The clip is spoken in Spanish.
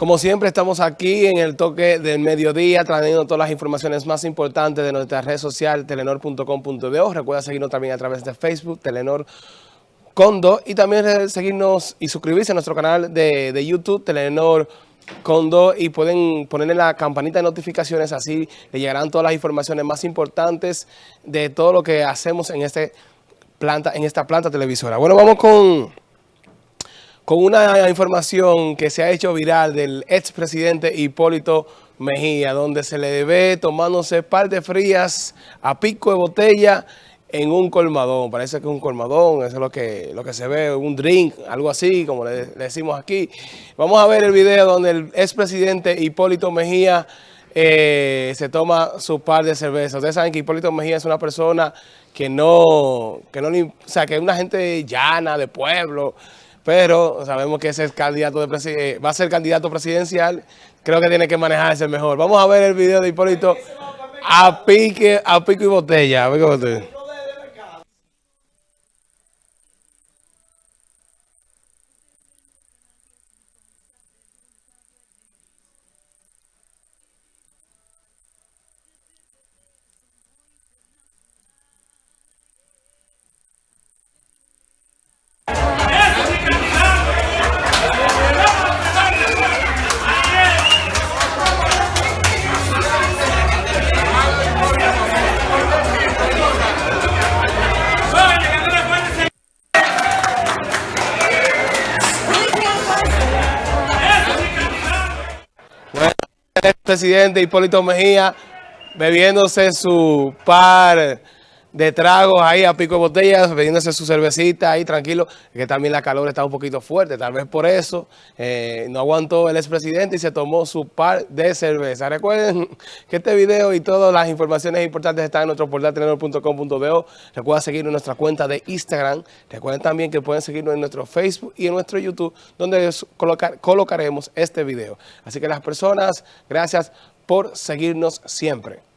Como siempre estamos aquí en el toque del mediodía trayendo todas las informaciones más importantes de nuestra red social telenor.com.do. Recuerda seguirnos también a través de Facebook, Telenor Condo y también seguirnos y suscribirse a nuestro canal de, de YouTube, Telenor Condo y pueden ponerle la campanita de notificaciones, así le llegarán todas las informaciones más importantes de todo lo que hacemos en, este planta, en esta planta televisora. Bueno, vamos con con una información que se ha hecho viral del expresidente Hipólito Mejía, donde se le ve tomándose par de frías a pico de botella en un colmadón. Parece que es un colmadón, eso es lo que, lo que se ve, un drink, algo así, como le, decimos aquí. Vamos a ver el video donde el expresidente Hipólito Mejía eh, se toma su par de cervezas. Ustedes saben que Hipólito Mejía es una persona que no, que no, o sea, que es una gente llana, de pueblo, pero sabemos que ese es candidato de va a ser candidato presidencial, creo que tiene que manejarse mejor. Vamos a ver el video de Hipólito a pique, a pico y botella. A pico y botella. Presidente Hipólito Mejía bebiéndose su par de tragos ahí a pico de botellas, bebiéndose su cervecita ahí tranquilo, que también la calor está un poquito fuerte, tal vez por eso eh, no aguantó el expresidente y se tomó su par de cerveza. Recuerden que este video y todas las informaciones importantes están en nuestro portal tenedor.com.do. Recuerden seguirnos en nuestra cuenta de Instagram. Recuerden también que pueden seguirnos en nuestro Facebook y en nuestro YouTube, donde colocaremos este video. Así que las personas, gracias por seguirnos siempre.